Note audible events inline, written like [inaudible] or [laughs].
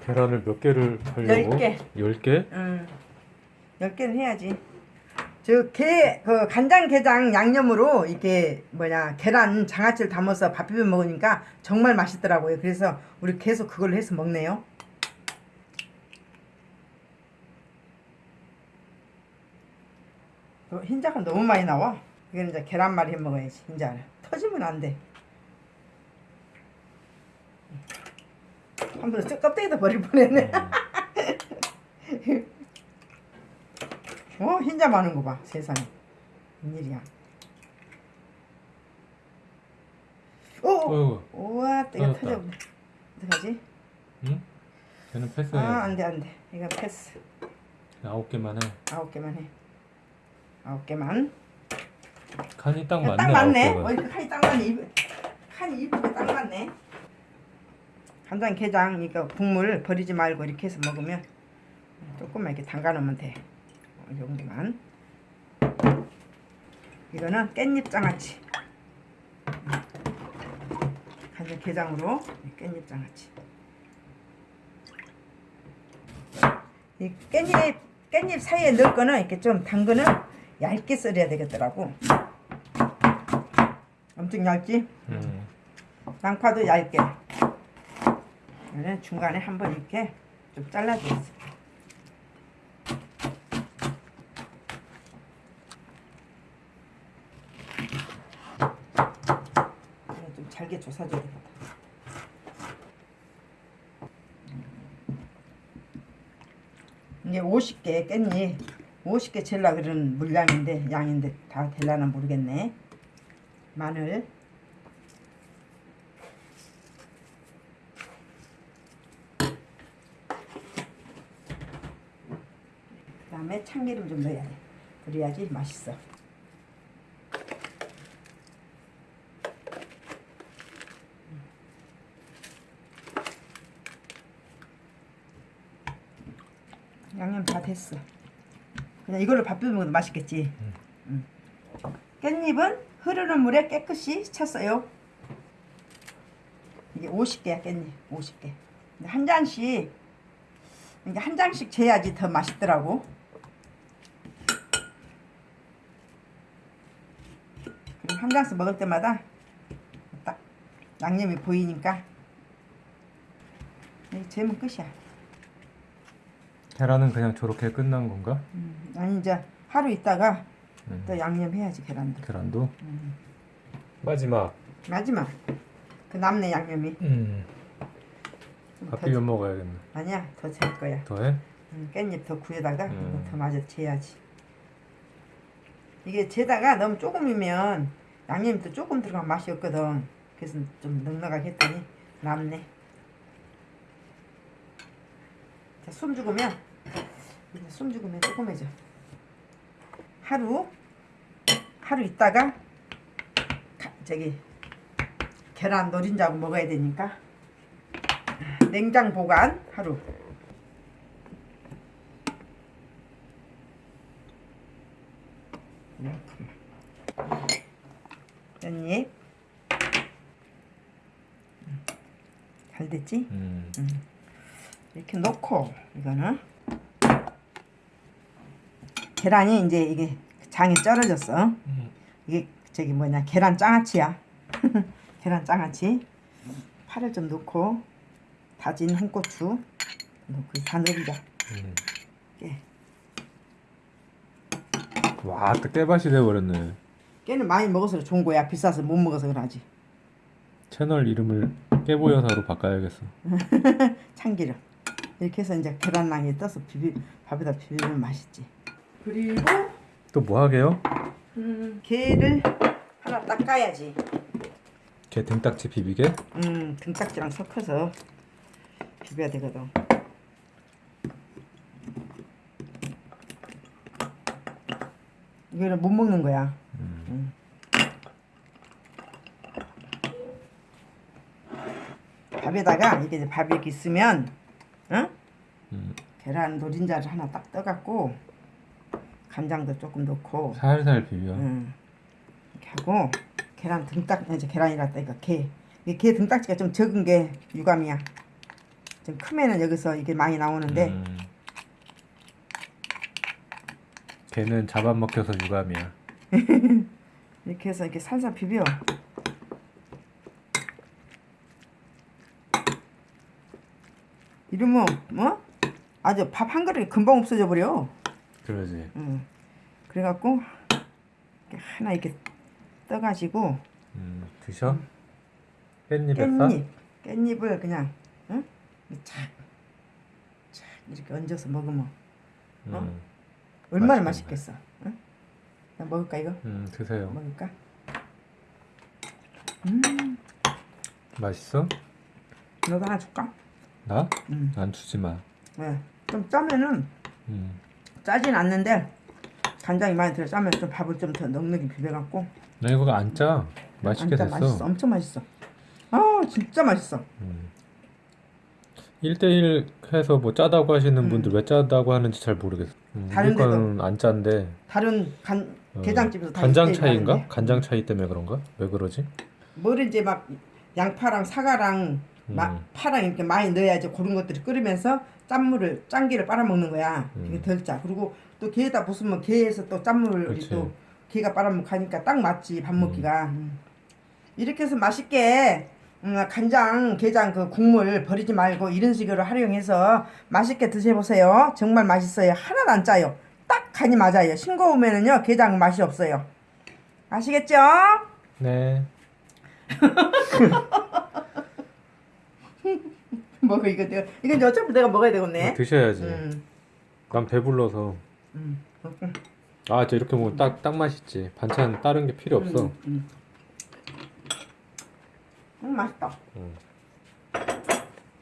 계란을 몇 개를 하려고? 열 개. 10개? 응. 10개는 해야지. 저 게, 그 간장게장 양념으로 이렇게 뭐냐 계란 장아찌를 담아서 밥 비벼 먹으니까 정말 맛있더라고요. 그래서 우리 계속 그걸로 해서 먹네요. 어, 흰자가 너무 많이 나와. 이거는 이제 계란말이 해 먹어야지. 흰자를 터지면 안 돼. 한번 저 껍데기도 버릴 뻔했네. [laughs] 어 흰자 많은 거 봐. 세상에. 웬일이야. 오! 어이구, 우와 이거. 터져버려. 어떡하지? 응? 걔는 패스해. 아 안돼 안돼. 이거 패스. 아홉 개만 해. 아홉 개만 해. 아홉 개만. 칸이 딱 야, 맞네. 딱 맞네. 그 칸이 딱 맞네. 입, 칸이 이쁘게 딱 맞네. 간장 게장 이거 국물 버리지 말고 이렇게 해서 먹으면 조금만 이렇게 담가 놓으면 돼. 이 정도만. 이거는 깻잎 장아찌. 간장 게장으로 깻잎 장아찌. 이 깻잎 깻잎 사이에 넣을 거는 이렇게 좀 당근을 얇게 썰어야 되겠더라고. 엄청 얇지? 음. 양파도 얇게. 그래 중간에 한번 이렇게 좀. 이거 좀 잘게 조사줘야 되겠다. 이게 50개 깻잎 50개 젤라 그런 물량인데 양인데 다 될라나 모르겠네. 마늘 다음에 참기름 좀 넣어야 돼. 그래야지 맛있어. 양념 다 됐어. 그냥 이걸로 밥 비벼 먹어도 맛있겠지. 음. 깻잎은 흐르는 물에 깨끗이 쳤어요. 이게 50개야 깻잎 50개. 근데 한 잔씩 이게 한 장씩 재야지 더 맛있더라고. 그리고 한 장씩 먹을 때마다 딱 양념이 보이니까 이 재면 끝이야. 계란은 그냥 저렇게 끝난 건가? 음, 아니 이제 하루 있다가 음. 또 양념 해야지 계란도. 계란도? 음. 마지막. 마지막 그 남는 양념이 음. 좀밥 더- 비벼 먹어야겠네. 아니야 더재 거야. 더해? 음, 깻잎 더 구에다가 음. 더 마저 재야지. 이게 재다가 너무 조금이면 양념이 또 조금 들어가면 맛이 없거든. 그래서 좀 넉넉하게 했더니 남네. 자, 숨 죽으면 숨 죽으면 조금해져. 하루 하루 있다가 가- 저기 계란 노린자고 먹어야 되니까 냉장 보관 하루. 깻잎 음, 잘 됐지? 음. 이렇게 넣고 이거는 계란이 이제 이게 장이 쩔어졌어. 음. 이게 저기 뭐냐 계란 장아찌야. [laughs] 계란 장아찌. 파를 좀 넣고 다진 한고추 넣고 다 넣자. 음. 깨. 와, 또 깨밭이 돼버렸네. 깨는 많이 먹어서 좋은 거야. 비싸서 못 먹어서 그러지. 채널 이름을 깨보여사로 바꿔야겠어. [laughs] 참기름. 이렇게 해서 이제 계란랑에 떠서 비비 밥에다 비비면 맛있지. 그리고 또 뭐 하게요? 음, 게를 하나 닦아야지. 게 등딱지 비비게? 음, 등딱지랑 섞어서 비벼야 되거든. 이거는 못 먹는 거야. 음. 밥에다가 이게 밥이 이렇게 있으면, 응? 음. 계란 노린자를 하나 딱 떠갖고 간장도 조금 넣고, 살살 비벼. 응. 이렇게 하고 계란 등딱 이제 계란이라 따니까 게. 이게 게 등딱지가 좀 적은 게 유감이야. 좀 크면은 여기서 이게 많이 나오는데 음. 걔는 잡아먹혀서 유감이야. [laughs] 이렇게 해서 이렇게 살살 비벼. 이러면 뭐 아주 밥 한 그릇이 금방 없어져 버려. 그러지. 응. 그래갖고 하나 이렇게 떠가지고 음, 드셔? 깻잎에 싸? 깻잎 깻잎을 그냥 응? 착, 착 이렇게 얹어서 먹으면 어? 음, 얼마나. 맛있겠어. 먹을까 이거? 음, 드세요. 먹을까? 음, 맛있어? 너도 하나 줄까? 나? 음. 안 주지 마. 네. 좀 짜면은 음, 짜진 않는데 간장이 많이 들어 짜면 좀 밥을 좀 더 넉넉히 비벼갖고 나 이거 안 짜. 맛있게 진짜 됐어. 맛있어 엄청 맛있어 아 진짜 맛있어 음. 1대1 해서 뭐 짜다고 하시는 분들 왜 짜다고 하는지 잘 모르겠어. 음, 다른 데도. 안 짠데. 다른 간 어, 게장집에서 다 간장 차이인가? 하는데. 간장 차이 때문에 그런가? 왜 그러지? 뭘 이제 막 양파랑 사과랑 마, 음. 파랑 이렇게 많이 넣어야지 그런 것들이 끓으면서 짠물을 짠기를 빨아먹는 거야 음. 이게 덜 짜. 그리고 또 게에다 부수면 게에서 또 짠물을 그치. 또 게가 빨아먹으니까 딱 맞지 밥 먹기가. 음. 이렇게 해서 맛있게 음, 간장 게장 그 국물 버리지 말고 이런 식으로 활용해서 맛있게 드셔보세요. 정말 맛있어요. 하나도 안 짜요. 딱 간이 맞아요. 싱거우면은요 게장 맛이 없어요. 아시겠죠? 네. [laughs] 먹어 이거 내가 이건 어차피 내가 먹어야 되겠네. 드셔야지. 음, 난 배불러서. 음, 음, 아, 저 이렇게 먹으면 딱, 딱 맛있지. 반찬 다른 게 필요 없어. 음, 음. 음, 맛있다. 음.